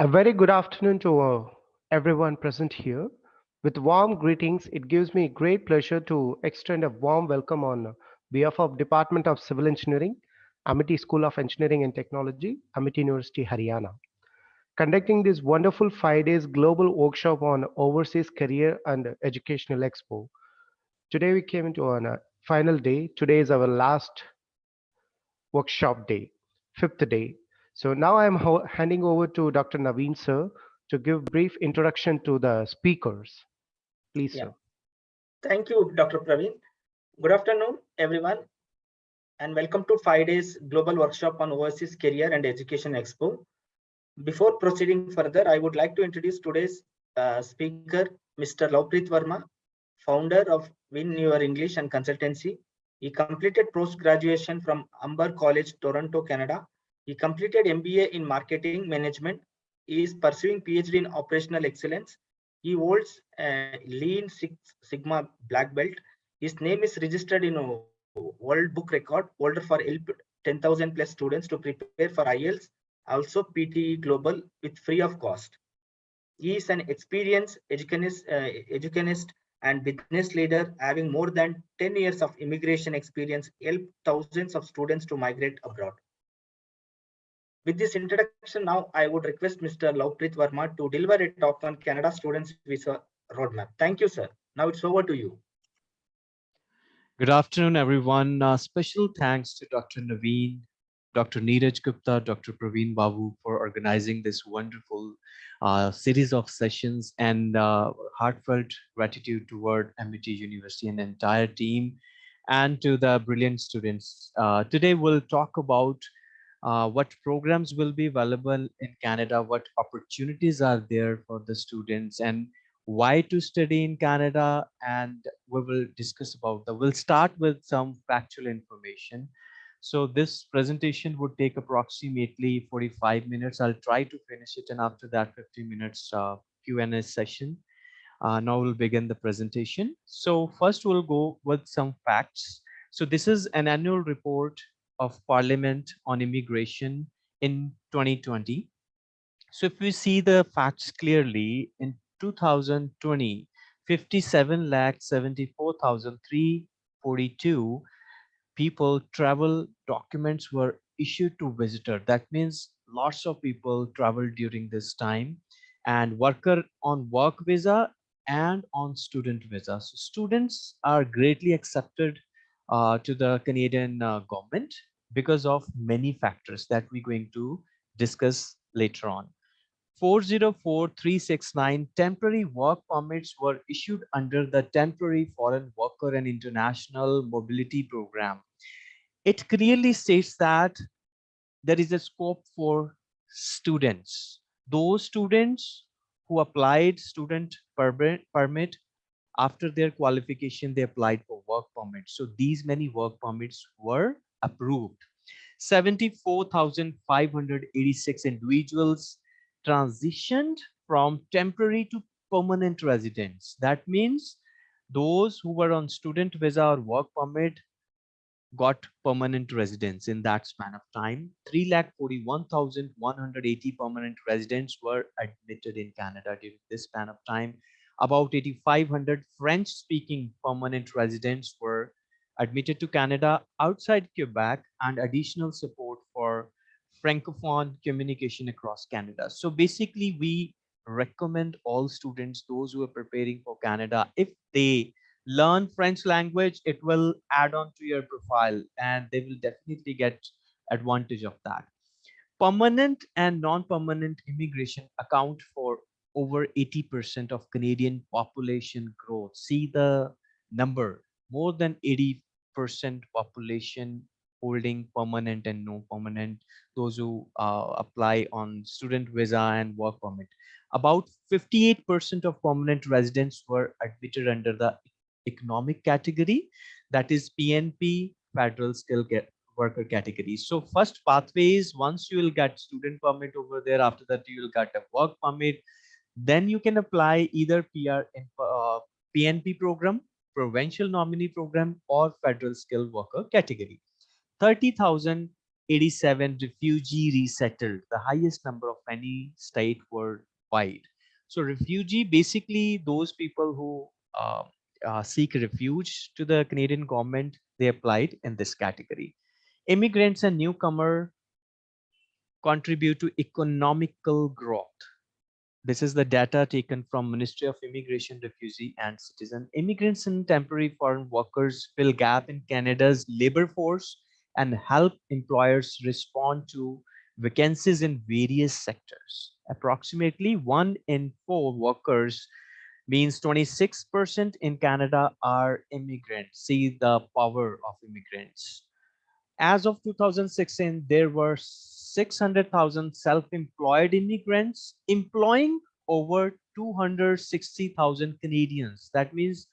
A very good afternoon to uh, everyone present here. With warm greetings, it gives me great pleasure to extend a warm welcome on behalf of Department of Civil Engineering, Amity School of Engineering and Technology, Amity University, Haryana. Conducting this wonderful five days global workshop on overseas career and educational expo. Today we came into a final day. Today is our last workshop day, fifth day. So now I'm handing over to Dr. Naveen sir to give brief introduction to the speakers. Please, yeah. sir. Thank you, Dr. Praveen. Good afternoon, everyone, and welcome to five days global workshop on overseas career and education expo. Before proceeding further, I would like to introduce today's uh, speaker, Mr. Lavpreet Verma, founder of Win Your English and Consultancy. He completed post-graduation from Humber College, Toronto, Canada, he completed MBA in marketing management. He is pursuing PhD in operational excellence. He holds a Lean Six Sigma black belt. His name is registered in a World Book Record holder for help 10,000 plus students to prepare for IELTS, also PTE Global with free of cost. He is an experienced educanist, uh, educanist and business leader having more than 10 years of immigration experience, help thousands of students to migrate abroad. With this introduction now, I would request Mr. Lavpreet Verma to deliver a talk on Canada Students Visa Roadmap. Thank you, sir. Now it's over to you. Good afternoon, everyone. Uh, special thanks to Dr. Naveen, Dr. Neeraj Gupta, Dr. Praveen Babu for organizing this wonderful uh, series of sessions and uh, heartfelt gratitude toward Amity University and entire team and to the brilliant students. Uh, today we'll talk about uh, what programs will be available in Canada, what opportunities are there for the students and why to study in Canada. And we will discuss about that. We'll start with some factual information. So this presentation would take approximately 45 minutes. I'll try to finish it and after that 50 minutes uh, Q&A session. Uh, now we'll begin the presentation. So first we'll go with some facts. So this is an annual report of Parliament on immigration in 2020. So if we see the facts clearly, in 2020, 57 lakh 74,342 people travel documents were issued to visitor. That means lots of people traveled during this time and worker on work visa and on student visa. So students are greatly accepted uh, to the Canadian uh, government because of many factors that we're going to discuss later on. 404369 temporary work permits were issued under the temporary foreign worker and international mobility program. It clearly states that there is a scope for students. Those students who applied student permit, after their qualification, they applied for work permits. So these many work permits were approved. 74,586 individuals transitioned from temporary to permanent residents. That means those who were on student visa or work permit got permanent residence in that span of time. 3,41,180 permanent residents were admitted in Canada during this span of time. About 8,500 French speaking permanent residents were admitted to Canada outside Quebec and additional support for Francophone communication across Canada. So basically we recommend all students, those who are preparing for Canada, if they learn French language, it will add on to your profile and they will definitely get advantage of that. Permanent and non-permanent immigration account for over 80% of Canadian population growth. See the number, more than 80 percent population holding permanent and no permanent, those who uh, apply on student visa and work permit. About 58% of permanent residents were admitted under the economic category, that is PNP, federal skill worker category. So first pathways, once you will get student permit over there, after that you will get a work permit, then you can apply either PR in uh, PNP program provincial nominee program or federal skilled worker category. 30,000 87 refugee resettled, the highest number of any state worldwide. So refugee, basically those people who uh, uh, seek refuge to the Canadian government, they applied in this category. Immigrants and newcomer contribute to economical growth. This is the data taken from Ministry of Immigration, Refugee and Citizen. Immigrants and temporary foreign workers fill gap in Canada's labor force and help employers respond to vacancies in various sectors. Approximately one in four workers means 26% in Canada are immigrants. See the power of immigrants. As of 2016, there were 600,000 self-employed immigrants employing over 260,000 Canadians. That means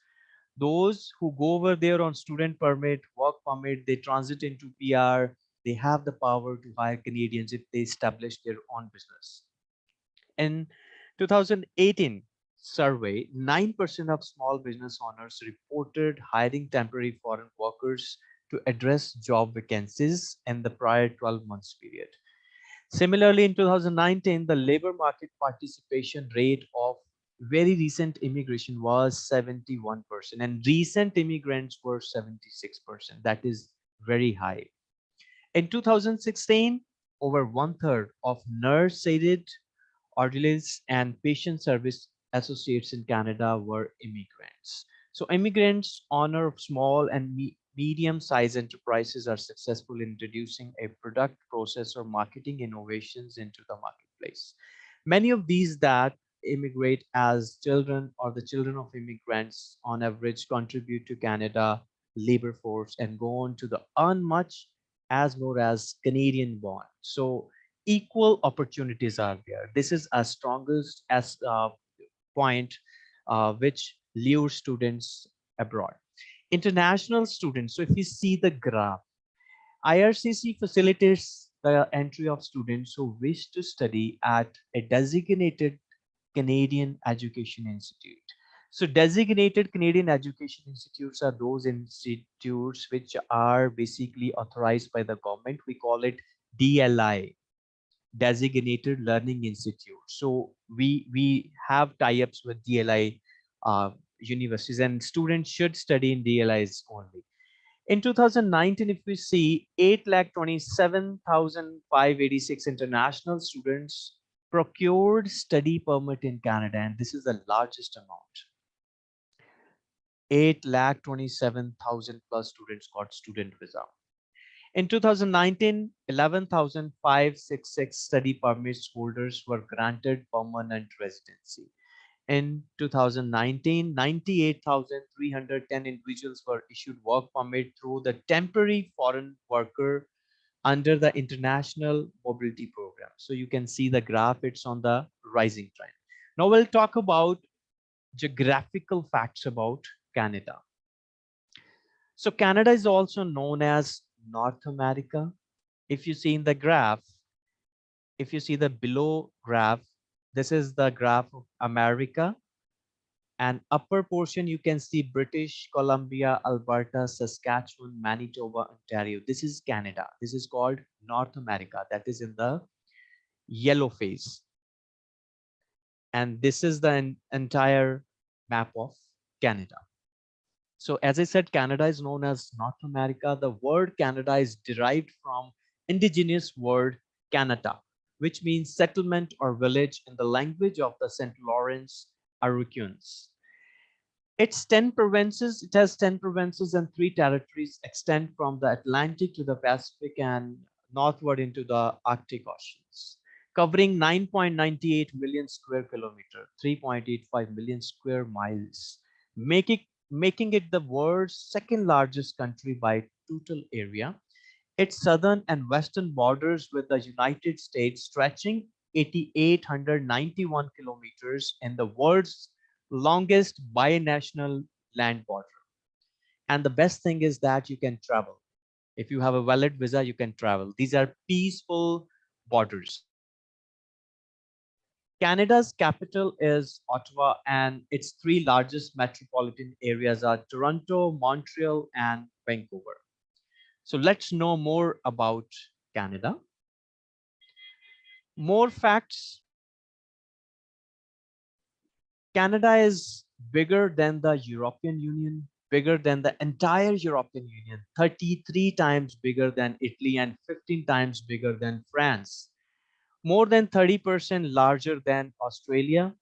those who go over there on student permit, work permit, they transit into PR, they have the power to hire Canadians if they establish their own business. In 2018 survey, 9% of small business owners reported hiring temporary foreign workers to address job vacancies in the prior 12 months period. Similarly, in 2019, the labor market participation rate of very recent immigration was 71% and recent immigrants were 76%. That is very high. In 2016, over one third of nurse aided orderlies and patient service associates in Canada were immigrants. So immigrants honor small and medium-sized enterprises are successful in introducing a product, process, or marketing innovations into the marketplace. Many of these that immigrate as children or the children of immigrants on average contribute to Canada labor force and go on to the earn much as more as Canadian born. So equal opportunities are there. This is a strongest as uh, point uh, which lures students abroad international students. So if you see the graph, IRCC facilitates the entry of students who wish to study at a designated Canadian Education Institute. So designated Canadian Education Institutes are those institutes which are basically authorized by the government. We call it DLI, Designated Learning Institute. So we, we have tie-ups with DLI uh, universities and students should study in DLIs only. In 2019, if we see 8,27,586 international students procured study permit in Canada, and this is the largest amount. 8,27,000 plus students got student visa. In 2019, 11,566 study permits holders were granted permanent residency in 2019 98,310 individuals were issued work permit through the temporary foreign worker under the international mobility program. So you can see the graph it's on the rising trend. Now we'll talk about geographical facts about canada. So canada is also known as north america. If you see in the graph if you see the below graph this is the graph of America. And upper portion, you can see British Columbia, Alberta, Saskatchewan, Manitoba, Ontario. This is Canada. This is called North America. That is in the yellow phase. And this is the entire map of Canada. So as I said, Canada is known as North America. The word Canada is derived from indigenous word Canada, which means settlement or village in the language of the St. Lawrence Iroquois. Its 10 provinces, it has 10 provinces and three territories extend from the Atlantic to the Pacific and northward into the Arctic Oceans, covering 9.98 million square kilometer, 3.85 million square miles, making, making it the world's second largest country by total area its southern and western borders with the United States stretching 8,891 kilometers in the world's longest binational land border. And the best thing is that you can travel. If you have a valid visa, you can travel. These are peaceful borders. Canada's capital is Ottawa and its three largest metropolitan areas are Toronto, Montreal, and Vancouver. So let's know more about Canada. More facts. Canada is bigger than the European Union, bigger than the entire European Union, 33 times bigger than Italy and 15 times bigger than France. More than 30% larger than Australia,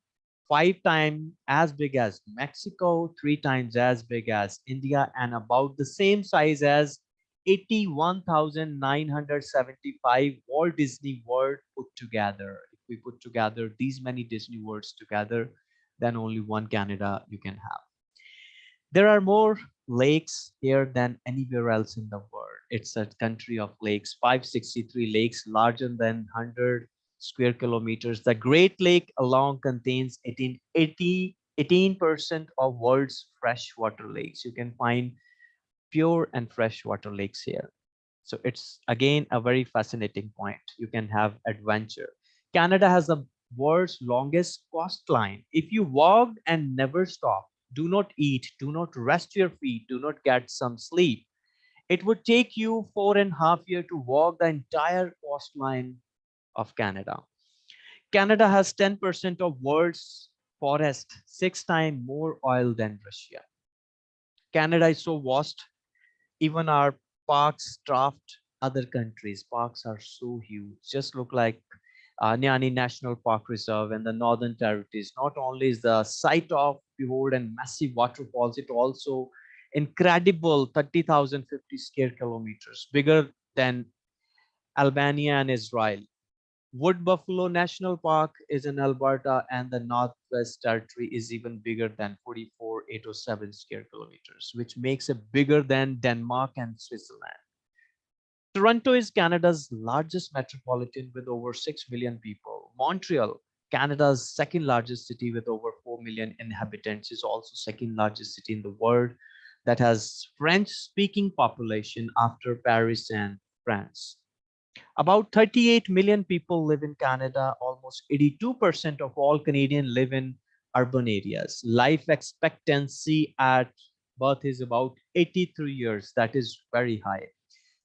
five times as big as Mexico, three times as big as India, and about the same size as 81,975 Walt Disney World put together. If we put together these many Disney Worlds together, then only one Canada you can have. There are more lakes here than anywhere else in the world. It's a country of lakes, 563 lakes larger than 100 square kilometers. The Great Lake alone contains 18, 80, 18% of world's freshwater lakes. You can find pure and freshwater lakes here. So it's again a very fascinating point. You can have adventure. Canada has the world's longest coastline. If you walked and never stop, do not eat, do not rest your feet, do not get some sleep, it would take you four and a half year to walk the entire coastline of Canada. Canada has 10% of world's forest, six times more oil than Russia. Canada is so vast, even our parks draft other countries. Parks are so huge, just look like uh, Nahanni National Park Reserve and the Northern Territories. Not only is the site of behold and massive waterfalls, it also incredible 30,050 square kilometers, bigger than Albania and Israel. Wood Buffalo National Park is in Alberta and the Northwest Territory is even bigger than 44,807 square kilometers, which makes it bigger than Denmark and Switzerland. Toronto is Canada's largest metropolitan with over 6 million people. Montreal, Canada's second largest city with over 4 million inhabitants is also second largest city in the world that has French speaking population after Paris and France. About 38 million people live in Canada. Almost 82% of all Canadians live in urban areas. Life expectancy at birth is about 83 years. That is very high.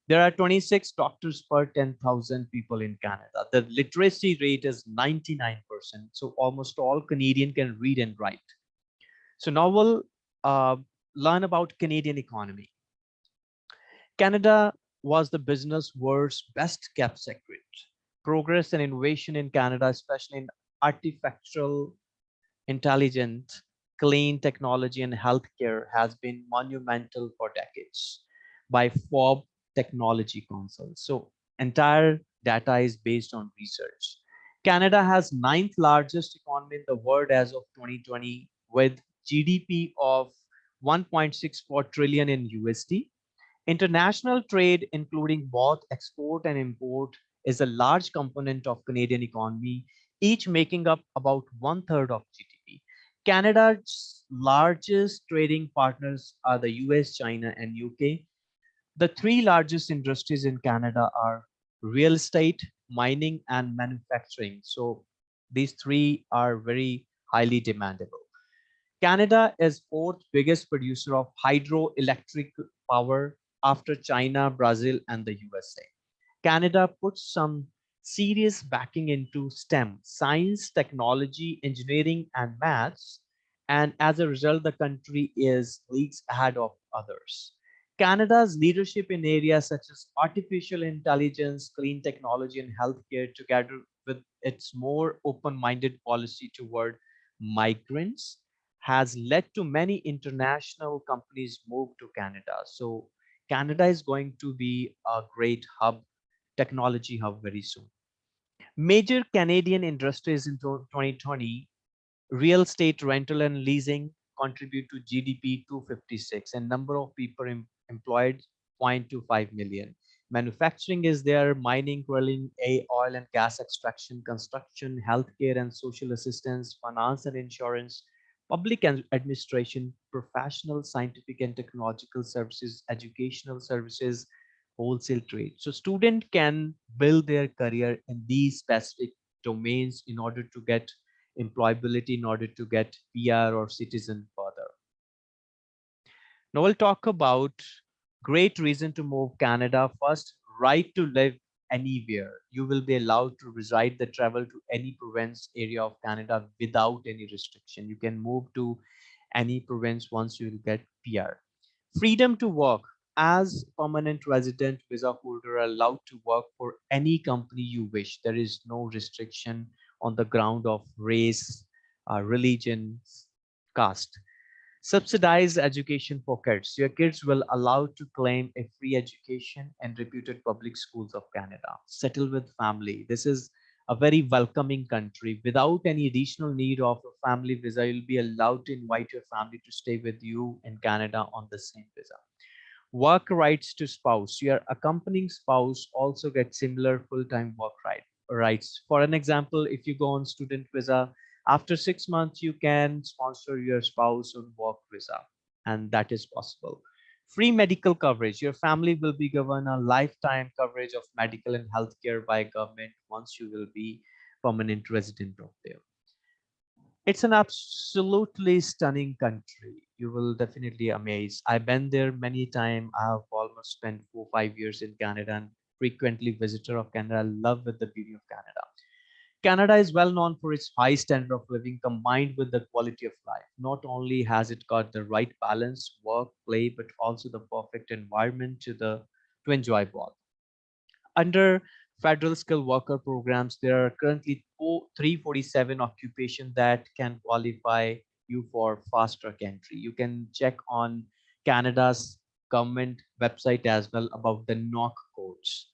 There are 26 doctors per 10,000 people in Canada. The literacy rate is 99%. So almost all Canadian can read and write. So now we'll uh, learn about Canadian economy. Canada was the business world's best kept secret. Progress and innovation in Canada, especially in artificial intelligence, clean technology and healthcare has been monumental for decades by Forbes technology council. So entire data is based on research. Canada has ninth largest economy in the world as of 2020 with GDP of 1.64 trillion in USD. International trade, including both export and import, is a large component of Canadian economy, each making up about one third of GDP. Canada's largest trading partners are the US, China, and UK. The three largest industries in Canada are real estate, mining, and manufacturing. So these three are very highly demandable. Canada is fourth biggest producer of hydroelectric power after China, Brazil, and the USA. Canada puts some serious backing into STEM, science, technology, engineering, and maths. And as a result, the country is leagues ahead of others. Canada's leadership in areas such as artificial intelligence, clean technology, and healthcare, together with its more open-minded policy toward migrants, has led to many international companies move to Canada. So Canada is going to be a great hub, technology hub very soon. Major Canadian industries in 2020, real estate rental and leasing contribute to GDP 256 and number of people employed 0.25 million. Manufacturing is there, mining, drilling, oil and gas extraction, construction, healthcare and social assistance, finance and insurance, public administration, professional, scientific and technological services, educational services, wholesale trade. So student can build their career in these specific domains in order to get employability, in order to get PR or citizen further. Now we'll talk about great reason to move Canada. First, right to live anywhere. You will be allowed to reside the travel to any province area of Canada without any restriction. You can move to any province once you get PR. Freedom to work as permanent resident visa holder allowed to work for any company you wish. There is no restriction on the ground of race, uh, religion, caste. Subsidized education for kids. Your kids will allowed to claim a free education in reputed public schools of Canada. Settle with family. This is a very welcoming country. Without any additional need of a family visa, you'll be allowed to invite your family to stay with you in Canada on the same visa. Work rights to spouse. Your accompanying spouse also gets similar full-time work right, rights. For an example, if you go on student visa, after six months, you can sponsor your spouse on work visa, and that is possible. Free medical coverage. Your family will be given a lifetime coverage of medical and healthcare by government once you will be permanent resident of there. It's an absolutely stunning country. You will definitely amaze. I've been there many times. I have almost spent four, five years in Canada and frequently visitor of Canada. Love with the beauty of Canada. Canada is well known for its high standard of living combined with the quality of life. Not only has it got the right balance, work, play, but also the perfect environment to the to enjoy both. Under federal skilled worker programs, there are currently 347 occupations that can qualify you for fast track entry. You can check on Canada's government website as well about the NOC codes.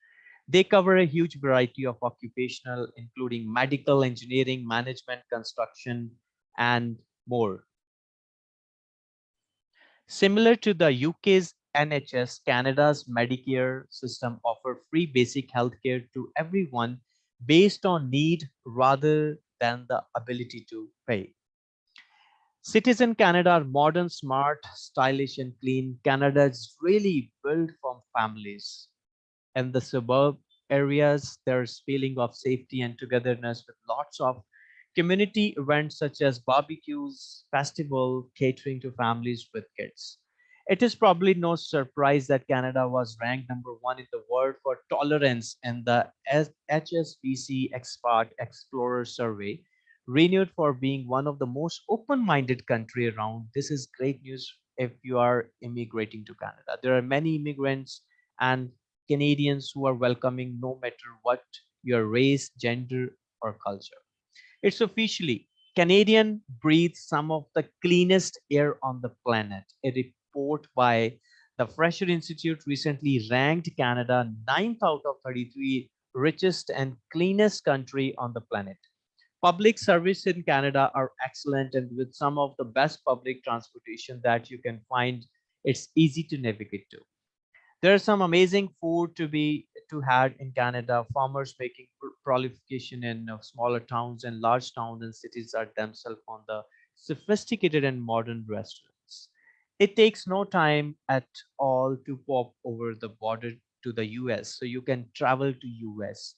They cover a huge variety of occupational, including medical, engineering, management, construction, and more. Similar to the UK's NHS, Canada's Medicare system offer free basic healthcare to everyone based on need rather than the ability to pay. Cities in Canada are modern, smart, stylish, and clean. Canada is really built from families in the suburb areas, there's feeling of safety and togetherness with lots of community events such as barbecues, festival, catering to families with kids. It is probably no surprise that Canada was ranked number one in the world for tolerance in the HSBC Expat Explorer Survey, renewed for being one of the most open-minded country around. This is great news if you are immigrating to Canada. There are many immigrants and Canadians who are welcoming no matter what your race, gender, or culture. It's officially Canadian breathe some of the cleanest air on the planet. A report by the Fraser Institute recently ranked Canada 9th out of 33 richest and cleanest country on the planet. Public service in Canada are excellent and with some of the best public transportation that you can find, it's easy to navigate to there's some amazing food to be to had in canada. Farmers making proliferation in uh, smaller towns and large towns and cities are themselves on the sophisticated and modern restaurants. It takes no time at all to pop over the border to the us so you can travel to us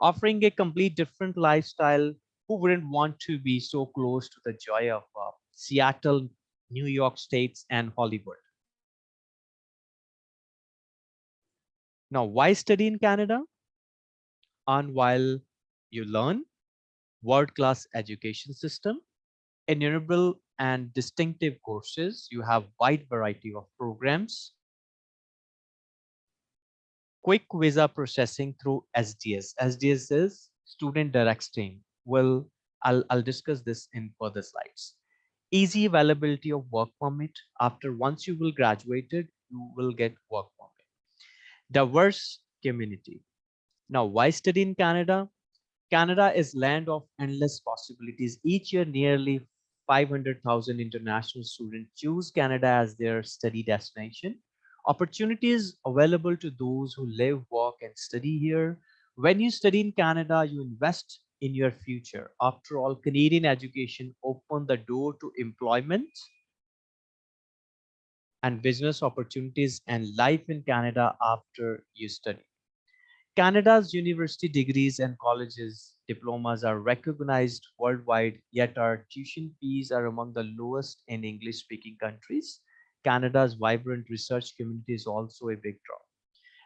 offering a complete different lifestyle who wouldn't want to be so close to the joy of uh, seattle new york states and hollywood Now, why study in Canada? And while you learn world-class education system, innumerable and distinctive courses, you have wide variety of programs, quick visa processing through SDS. SDS is Student Direct Stream. Well, I'll, I'll discuss this in further slides. Easy availability of work permit. After once you will graduated, you will get work permit diverse community. Now, why study in Canada? Canada is land of endless possibilities. Each year, nearly 500,000 international students choose Canada as their study destination. Opportunities available to those who live, work, and study here. When you study in Canada, you invest in your future. After all, Canadian education opened the door to employment and business opportunities and life in Canada after you study. Canada's university degrees and colleges diplomas are recognized worldwide, yet our tuition fees are among the lowest in English speaking countries. Canada's vibrant research community is also a big draw.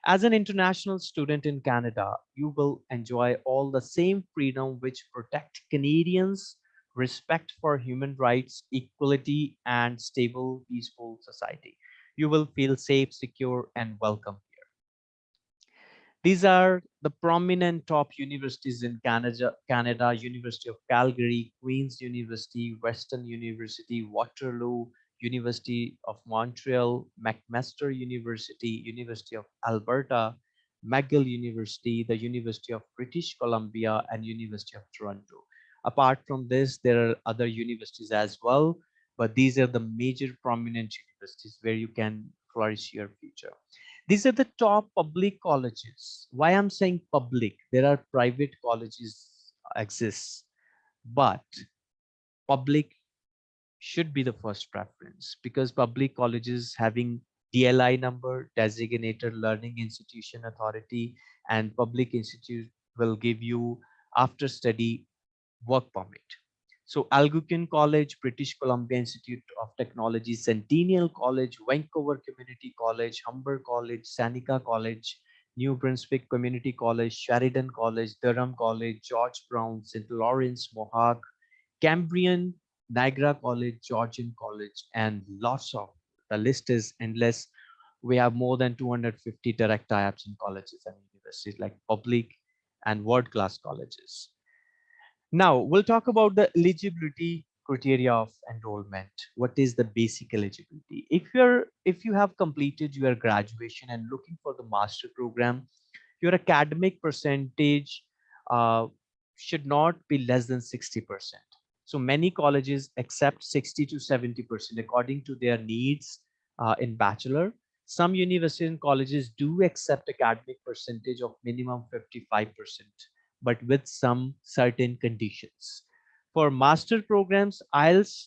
As an international student in Canada, you will enjoy all the same freedom which protect Canadians, respect for human rights, equality, and stable, peaceful society. You will feel safe, secure, and welcome here. These are the prominent top universities in Canada, Canada, University of Calgary, Queen's University, Western University, Waterloo, University of Montreal, McMaster University, University of Alberta, McGill University, the University of British Columbia, and University of Toronto. Apart from this, there are other universities as well, but these are the major prominent universities where you can flourish your future. These are the top public colleges. Why I'm saying public, there are private colleges exist, but public should be the first preference because public colleges having DLI number, designated learning institution authority, and public institute will give you after study work permit. So Algonquin College, British Columbia Institute of Technology, Centennial College, Vancouver Community College, Humber College, Seneca College, New Brunswick Community College, Sheridan College, Durham College, George Brown, St. Lawrence, Mohawk, Cambrian Niagara College, Georgian College, and lots of the list is endless. We have more than 250 direct tie-ups in colleges and universities like public and world-class colleges. Now we'll talk about the eligibility criteria of enrollment. What is the basic eligibility? If you're if you have completed your graduation and looking for the master program, your academic percentage uh, should not be less than 60 percent so many colleges accept 60 to 70% according to their needs uh, in bachelor. Some universities and colleges do accept academic percentage of minimum 55%, but with some certain conditions. For master programs, IELTS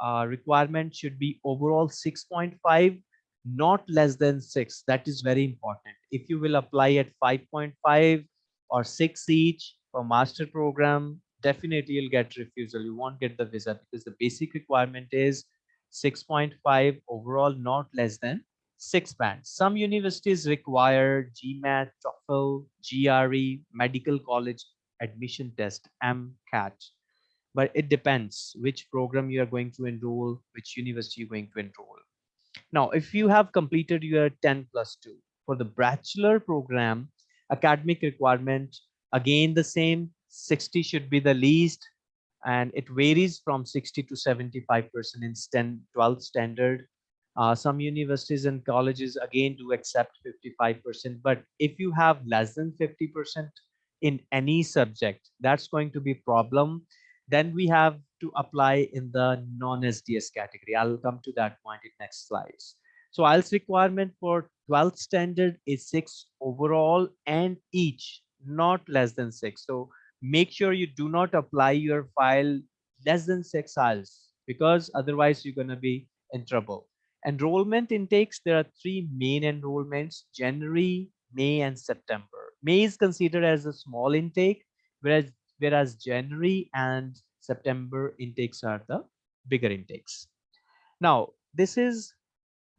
uh, requirement should be overall 6.5, not less than 6. That is very important. If you will apply at 5.5 or 6 each for master program, definitely you'll get refusal. You won't get the visa because the basic requirement is 6.5 overall, not less than six bands. Some universities require GMAT, TOEFL, GRE, medical college admission test, MCAT. But it depends which program you are going to enroll, which university you're going to enroll. Now, if you have completed your 10 plus 2 for the bachelor program, academic requirement, again the same 60 should be the least and it varies from 60 to 75 percent in 10 12 standard uh, some universities and colleges again do accept 55 percent but if you have less than 50 percent in any subject that's going to be a problem. Then we have to apply in the non-sds category. I'll come to that point in next slides. So IELTS requirement for 12th standard is six overall and each not less than six. So make sure you do not apply your file less than six hours because otherwise you're going to be in trouble. Enrollment intakes, there are three main enrollments, January, May, and September. May is considered as a small intake, whereas, whereas January and September intakes are the bigger intakes. Now, this is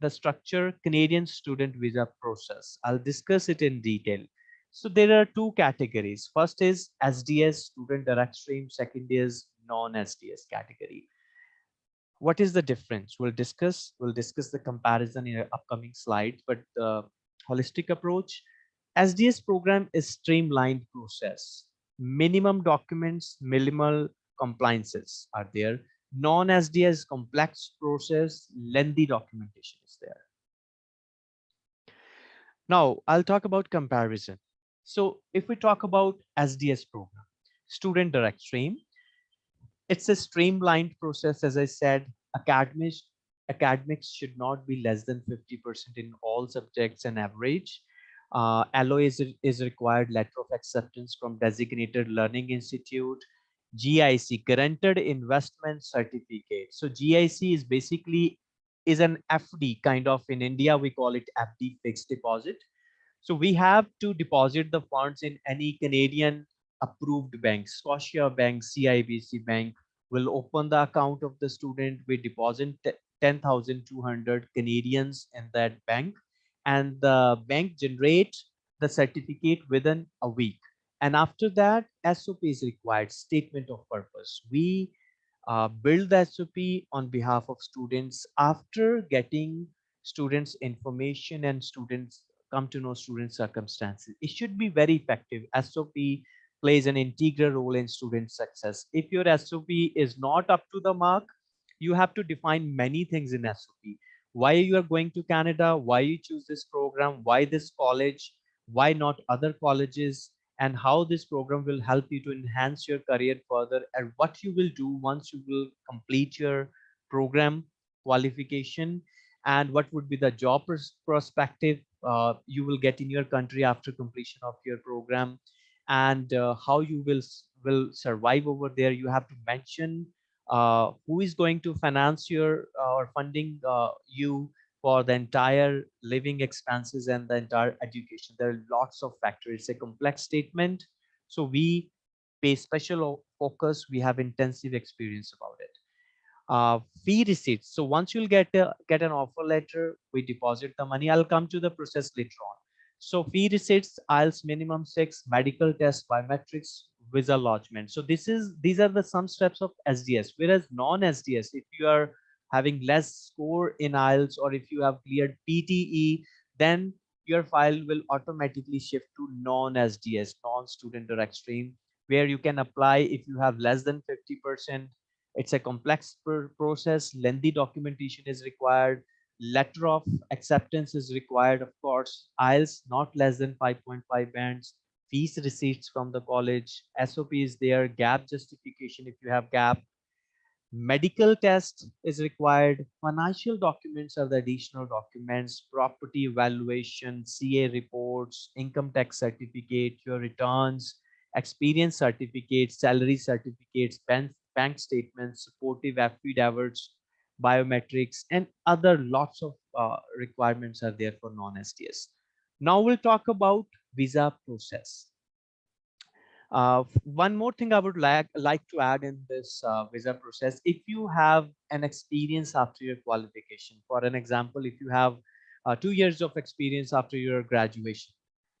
the structure Canadian student visa process. I'll discuss it in detail. So there are two categories. First is SDS student direct stream. Second is non-SDS category. What is the difference? We'll discuss. We'll discuss the comparison in upcoming slides. But the holistic approach, SDS program is streamlined process. Minimum documents, minimal compliances are there. Non-SDS complex process, lengthy documentation is there. Now I'll talk about comparison. So if we talk about SDS program, student direct stream, it's a streamlined process. As I said, academics, academics should not be less than 50% in all subjects and average. Uh, LOA is, is required letter of acceptance from designated learning institute, GIC, guaranteed investment certificate. So GIC is basically is an FD kind of in India, we call it FD fixed deposit. So we have to deposit the funds in any Canadian approved bank, Scotia Bank, CIBC Bank will open the account of the student. We deposit 10,200 Canadians in that bank and the bank generate the certificate within a week. And after that, SOP is required, statement of purpose. We uh, build the SOP on behalf of students after getting students information and students come to know student circumstances. It should be very effective. SOP plays an integral role in student success. If your SOP is not up to the mark, you have to define many things in SOP. Why you are going to Canada, why you choose this program, why this college, why not other colleges, and how this program will help you to enhance your career further and what you will do once you will complete your program qualification and what would be the job pers perspective uh, you will get in your country after completion of your program and uh, how you will will survive over there you have to mention uh, who is going to finance your uh, or funding uh, you for the entire living expenses and the entire education there are lots of factors it's a complex statement so we pay special focus we have intensive experience about it uh, fee receipts. So once you'll get a, get an offer letter, we deposit the money. I'll come to the process later on. So fee receipts, IELTS minimum six, medical test, biometrics, visa lodgement. So this is these are the some steps of SDS. Whereas non-SDS, if you are having less score in IELTS or if you have cleared PTE, then your file will automatically shift to non-SDS, non-student direct stream, where you can apply if you have less than 50% it's a complex pr process. Lengthy documentation is required. Letter of acceptance is required, of course. IELTS not less than 5.5 bands. Fees receipts from the college. SOP is there. Gap justification if you have gap. Medical test is required. Financial documents are the additional documents. Property evaluation, CA reports, income tax certificate, your returns, experience certificates, salary certificates, bank bank statements, supportive affidavits, biometrics, and other lots of uh, requirements are there for non-SDS. Now we'll talk about visa process. Uh, one more thing I would like, like to add in this uh, visa process, if you have an experience after your qualification, for an example, if you have uh, two years of experience after your graduation,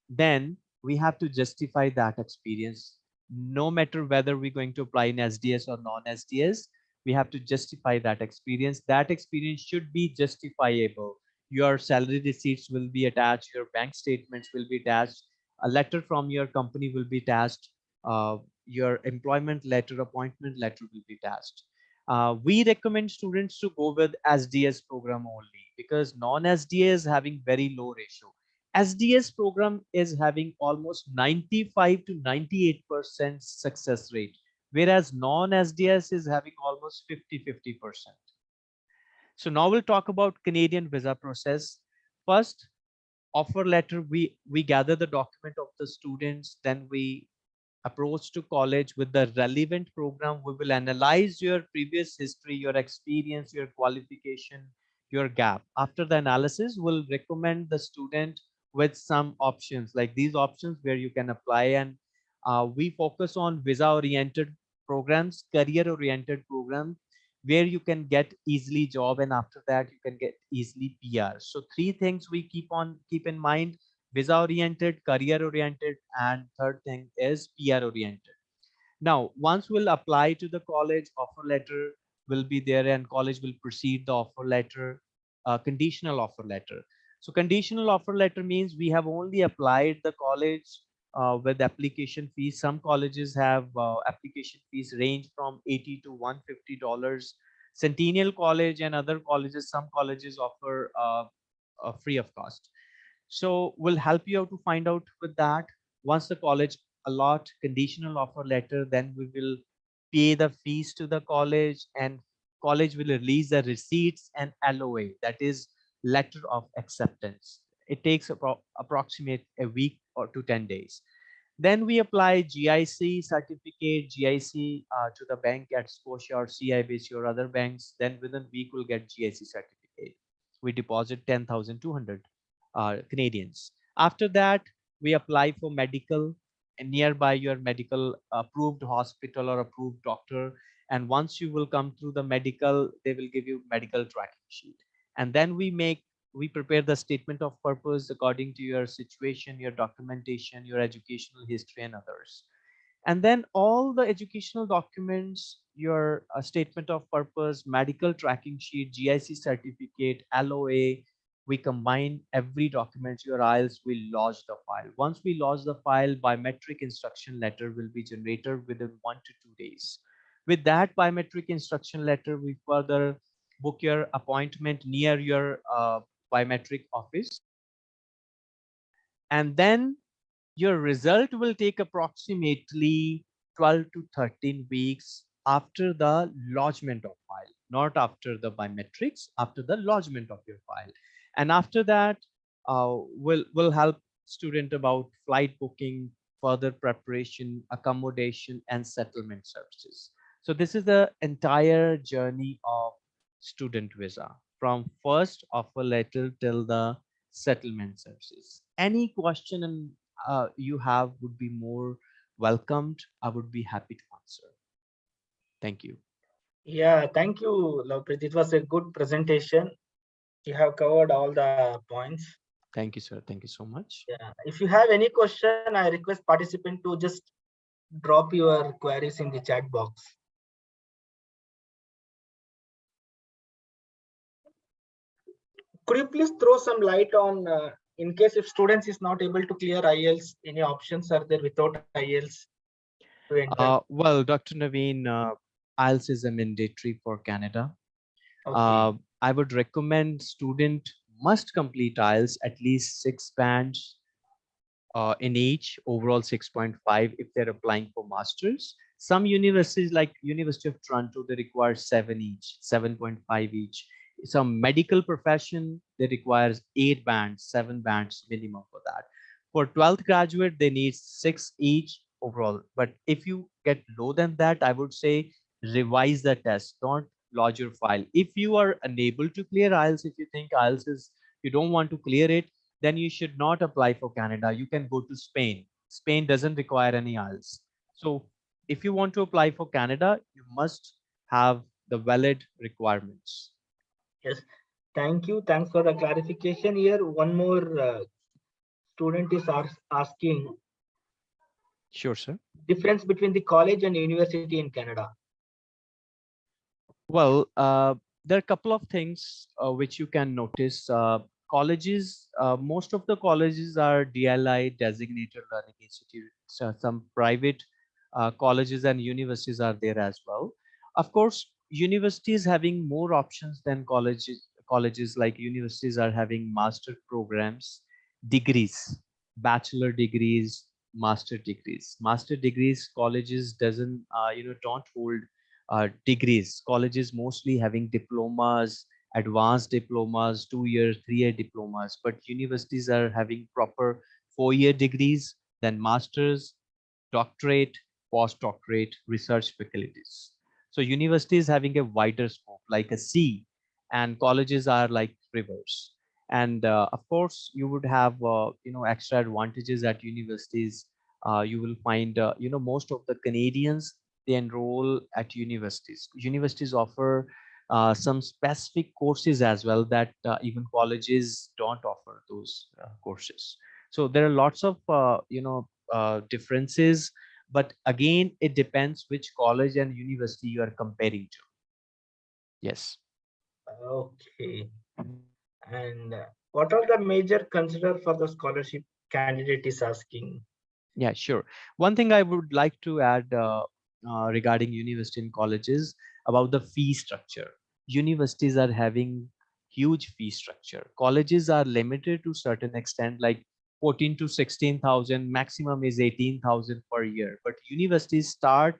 then we have to justify that experience no matter whether we're going to apply in SDS or non-SDS, we have to justify that experience. That experience should be justifiable. Your salary receipts will be attached, your bank statements will be attached, a letter from your company will be attached, uh, your employment letter, appointment letter will be attached. Uh, we recommend students to go with SDS program only because non-SDS is having very low ratio. SDS program is having almost 95 to 98% success rate, whereas non-SDS is having almost 50-50%. So now we'll talk about Canadian visa process. First, offer letter, we, we gather the document of the students, then we approach to college with the relevant program. We will analyze your previous history, your experience, your qualification, your gap. After the analysis, we'll recommend the student with some options like these options where you can apply and uh, we focus on visa oriented programs career oriented program where you can get easily job and after that you can get easily PR. So three things we keep on keep in mind visa oriented, career oriented, and third thing is PR oriented. Now, once we'll apply to the college, offer letter will be there and college will proceed the offer letter, uh, conditional offer letter. So conditional offer letter means we have only applied the college uh, with application fees. Some colleges have uh, application fees range from 80 to 150 dollars. Centennial College and other colleges, some colleges offer uh, free of cost. So we'll help you out to find out with that. Once the college allot conditional offer letter, then we will pay the fees to the college and college will release the receipts and LOA. That is letter of acceptance. It takes appro approximate a week or to 10 days. Then we apply GIC certificate, GIC uh, to the bank at Scotia or CIBC or other banks. Then within week, we'll get GIC certificate. We deposit 10,200 uh, Canadians. After that, we apply for medical and nearby your medical approved hospital or approved doctor. And once you will come through the medical, they will give you medical tracking sheet and then we make we prepare the statement of purpose according to your situation, your documentation, your educational history and others. And then all the educational documents, your uh, statement of purpose, medical tracking sheet, GIC certificate, LOA, we combine every document your IELTS we lodge the file. Once we lodge the file, biometric instruction letter will be generated within one to two days. With that biometric instruction letter, we further book your appointment near your uh, biometric office. And then your result will take approximately 12 to 13 weeks after the lodgement of file, not after the biometrics, after the lodgement of your file. And after that, uh, we'll, we'll help student about flight booking, further preparation, accommodation, and settlement services. So this is the entire journey of student visa from first offer letter till the settlement services. Any question and uh, you have would be more welcomed. I would be happy to answer. Thank you. Yeah, thank you, Lovepreet. It was a good presentation. You have covered all the points. Thank you, sir. Thank you so much. Yeah, if you have any question, I request participant to just drop your queries in the chat box. Could you please throw some light on, uh, in case if students is not able to clear IELTS, any options are there without IELTS? to enter? Uh, well, Dr. Naveen, uh, IELTS is a mandatory for Canada. Okay. Uh, I would recommend student must complete IELTS at least six bands uh, in each, overall 6.5 if they're applying for masters. Some universities like University of Toronto, they require seven each, 7.5 each. Some medical profession, they requires eight bands, seven bands minimum for that. For 12th graduate, they need six each overall. But if you get low than that, I would say revise the test. Don't lodge your file. If you are unable to clear IELTS, if you think IELTS is, you don't want to clear it, then you should not apply for Canada. You can go to Spain. Spain doesn't require any IELTS. So if you want to apply for Canada, you must have the valid requirements. Yes, thank you. Thanks for the clarification here. One more uh, student is asking Sure, sir. difference between the college and university in Canada. Well, uh, there are a couple of things uh, which you can notice. Uh, colleges, uh, most of the colleges are DLI designated learning institutes. So some private uh, colleges and universities are there as well. Of course, universities having more options than colleges. Colleges like universities are having master programs, degrees, bachelor degrees, master degrees. Master degrees, colleges doesn't, uh, you know, don't hold uh, degrees. Colleges mostly having diplomas, advanced diplomas, two year, three year diplomas, but universities are having proper four year degrees, then masters, doctorate, postdoctorate, research faculties. So universities having a wider scope like a sea and colleges are like rivers. And uh, of course, you would have, uh, you know, extra advantages at universities. Uh, you will find, uh, you know, most of the Canadians, they enroll at universities. Universities offer uh, some specific courses as well that uh, even colleges don't offer those uh, courses. So there are lots of, you know, differences, but again, it depends which college and university you are comparing to. Yes. Okay. And what are the major consider for the scholarship candidate is asking? Yeah, sure. One thing I would like to add uh, uh, regarding university and colleges about the fee structure. Universities are having huge fee structure. Colleges are limited to certain extent, like 14 to 16,000, maximum is 18,000 per year. But universities start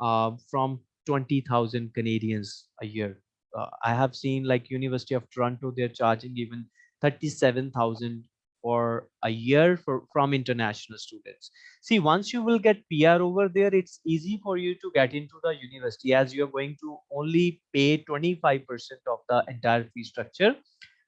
uh, from 20,000 Canadians a year. Uh, I have seen like University of Toronto, they're charging even 37,000 for a year for from international students. See, once you will get PR over there, it's easy for you to get into the university as you're going to only pay 25% of the entire fee structure.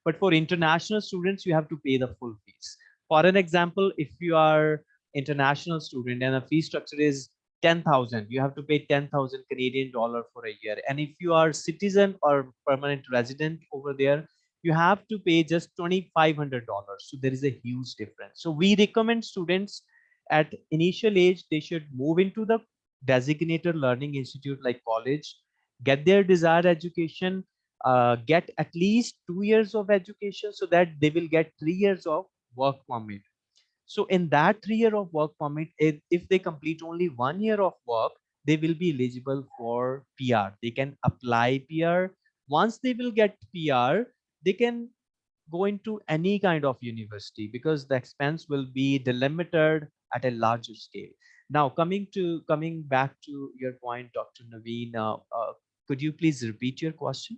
But for international students, you have to pay the full fees. For an example, if you are international student and the fee structure is 10,000, you have to pay 10,000 Canadian dollar for a year. And if you are citizen or permanent resident over there, you have to pay just $2,500. So there is a huge difference. So we recommend students at initial age, they should move into the designated learning institute like college, get their desired education, uh, get at least two years of education so that they will get three years of work permit. So in that three year of work permit, if, if they complete only one year of work, they will be eligible for PR. They can apply PR. Once they will get PR, they can go into any kind of university because the expense will be delimited at a larger scale. Now, coming to coming back to your point, Dr. Naveen, uh, uh, could you please repeat your question?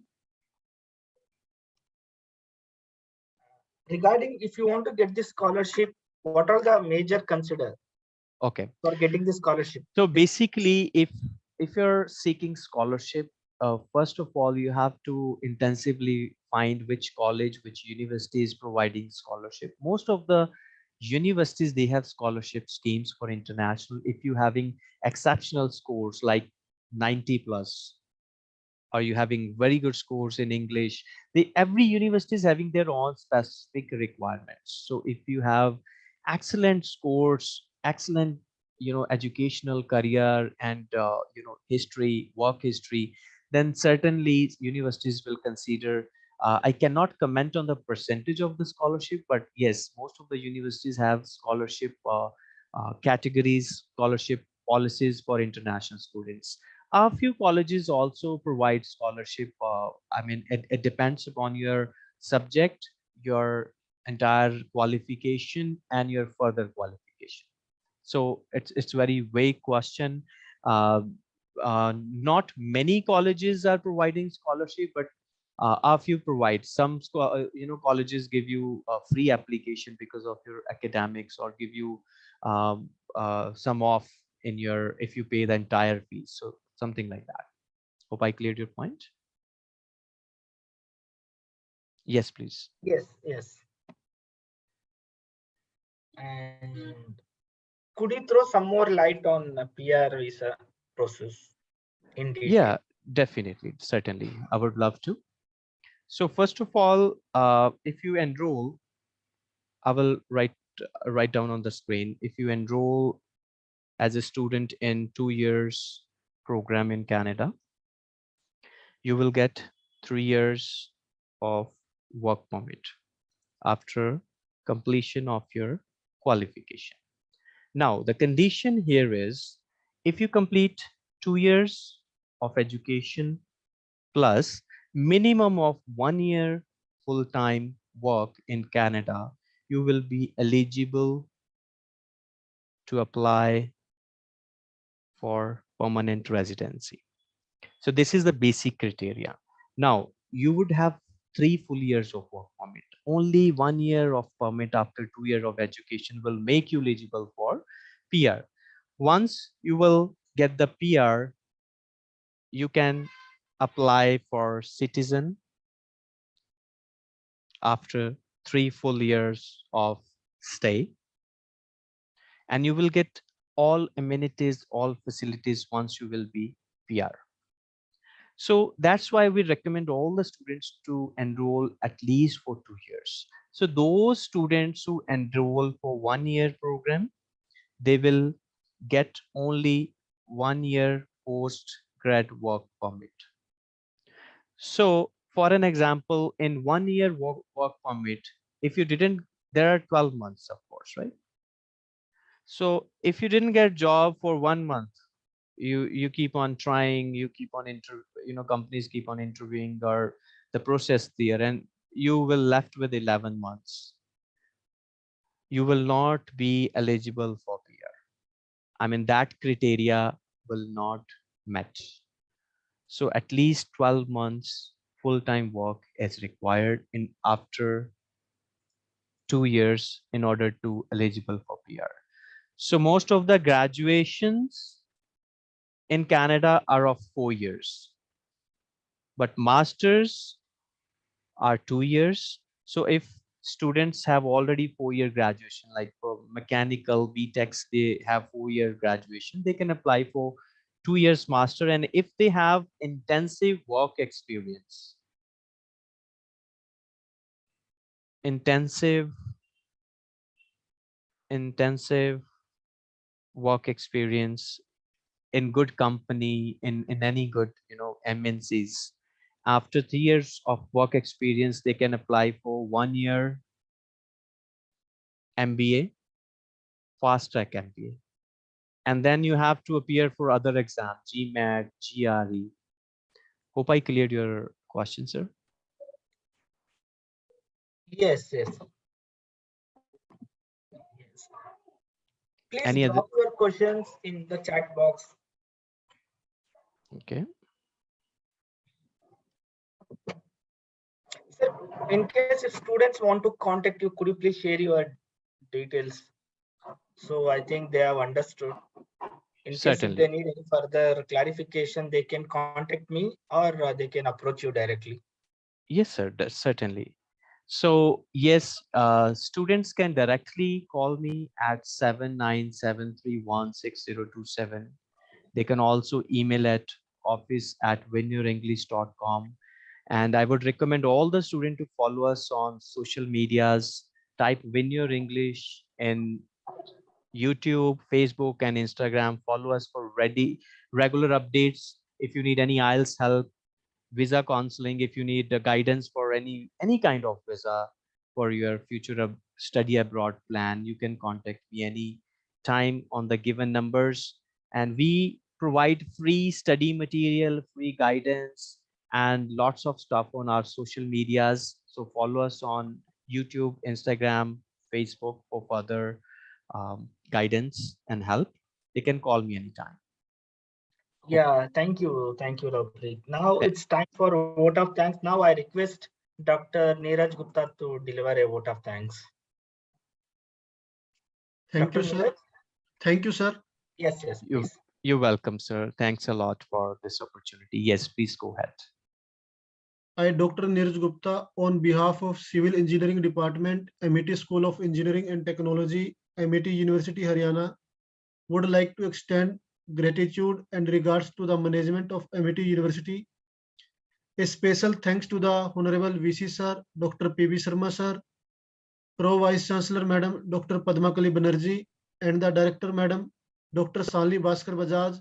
Regarding if you want to get this scholarship, what are the major consider Okay. for getting the scholarship? So basically, if if you're seeking scholarship, uh, first of all, you have to intensively find which college, which university is providing scholarship. Most of the universities they have scholarship schemes for international. If you having exceptional scores like 90 plus, or you having very good scores in English, every university is having their own specific requirements. So if you have excellent scores, excellent you know educational career and uh, you know history work history then certainly universities will consider uh, i cannot comment on the percentage of the scholarship but yes most of the universities have scholarship uh, uh, categories scholarship policies for international students a few colleges also provide scholarship uh, i mean it, it depends upon your subject your entire qualification and your further qualification. So it's it's very vague question. Uh, uh, not many colleges are providing scholarship but uh, a few provide. Some uh, you know colleges give you a free application because of your academics or give you um, uh, some off in your if you pay the entire fee so something like that. Hope i cleared your point. Yes please. Yes, yes. And could you throw some more light on the PR visa process in detail? yeah definitely certainly. I would love to. So first of all uh, if you enroll i will write write down on the screen. If you enroll as a student in two years program in canada. You will get three years of work permit after completion of your qualification. Now the condition here is if you complete two years of education plus minimum of one year full-time work in Canada, you will be eligible to apply for permanent residency. So this is the basic criteria. Now you would have three full years of work permit. Only one year of permit after two years of education will make you eligible for PR. Once you will get the PR, you can apply for citizen after three full years of stay. And you will get all amenities, all facilities once you will be PR. So that's why we recommend all the students to enroll at least for two years. So those students who enroll for one year program, they will get only one year post grad work permit. So for an example, in one year work, work permit, if you didn't, there are 12 months, of course, right? So if you didn't get a job for one month, you you keep on trying, you keep on inter, you know, companies keep on interviewing or the process there, and you will left with 11 months. You will not be eligible for PR. I mean that criteria will not match So at least 12 months full-time work is required in after two years in order to eligible for PR. So most of the graduations in Canada are of four years, but masters are two years. So if students have already four-year graduation, like for mechanical BTECs, they have four-year graduation, they can apply for two years master and if they have intensive work experience intensive intensive work experience in good company in in any good you know mncs after three years of work experience they can apply for one year mba fast track mba and then you have to appear for other exams gmat gre hope i cleared your question sir Yes, yes. Yes. Please Any other- questions in the chat box. okay Sir, in case if students want to contact you, could you please share your details? So I think they have understood. In case if they need any further clarification, they can contact me or uh, they can approach you directly. Yes, sir, certainly. So yes, uh, students can directly call me at 7973160027. They can also email at office at winyourenglish.com. And I would recommend all the student to follow us on social medias, type Win Your English in YouTube, Facebook, and Instagram. Follow us for ready regular updates. If you need any IELTS help, visa counseling if you need guidance for any any kind of visa for your future study abroad plan you can contact me any time on the given numbers. And we provide free study material free guidance and lots of stuff on our social medias. So follow us on youtube instagram facebook for further um, guidance and help. You can call me anytime Yeah, thank you. Thank you, Lovepreet. Now Yeah. it's time for a vote of thanks. Now I request Dr. Neeraj Gupta to deliver a vote of thanks. Thank Dr. you, sir. Neeraj? Thank you, sir. Yes, yes, You- please. you're welcome sir thanks a lot for this opportunity yes please go ahead I, Dr. Neeraj Gupta, on behalf of Civil Engineering Department, Amity School of Engineering and Technology, Amity University, Haryana, would like to extend gratitude and regards to the management of Amity University. A special thanks to the Honorable VC Sir, Dr. P.B. Sharma Sir, Pro Vice Chancellor Madam Dr. Padmakali Banerjee, and the Director Madam Dr. Shalini Bhaskar Bajaj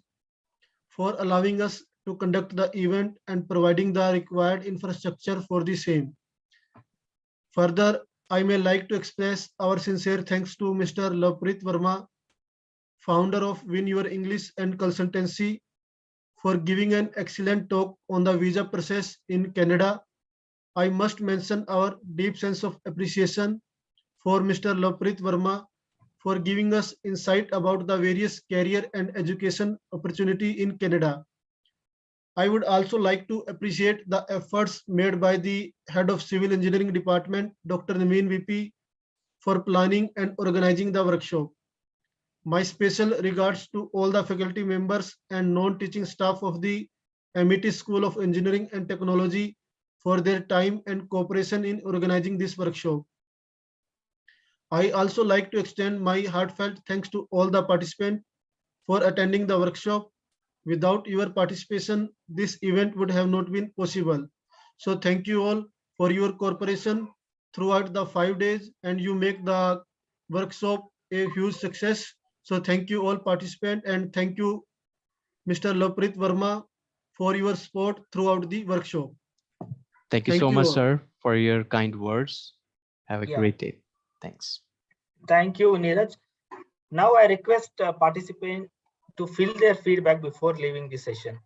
for allowing us to conduct the event and providing the required infrastructure for the same. Further, I may like to express our sincere thanks to Mr. Lovepreet Verma, founder of Win Your English and Consultancy, for giving an excellent talk on the visa process in Canada. I must mention our deep sense of appreciation for Mr. Lovepreet Verma for giving us insight about the various career and education opportunity in Canada. I would also like to appreciate the efforts made by the Head of Civil Engineering Department, Dr. Naveen VP, for planning and organizing the workshop. My special regards to all the faculty members and non-teaching staff of the Amity School of Engineering and Technology for their time and cooperation in organizing this workshop. I also like to extend my heartfelt thanks to all the participants for attending the workshop. Without your participation, this event would have not been possible. So thank you all for your cooperation throughout the five days and you make the workshop a huge success. So thank you all participants and thank you, Mr. Lovepreet Verma, for your support throughout the workshop. thank you Thank so you much all. sir for your kind words have a Yeah. great day thanks Thank you, Neeraj. Now I request uh, participant to fill their feedback before leaving the session.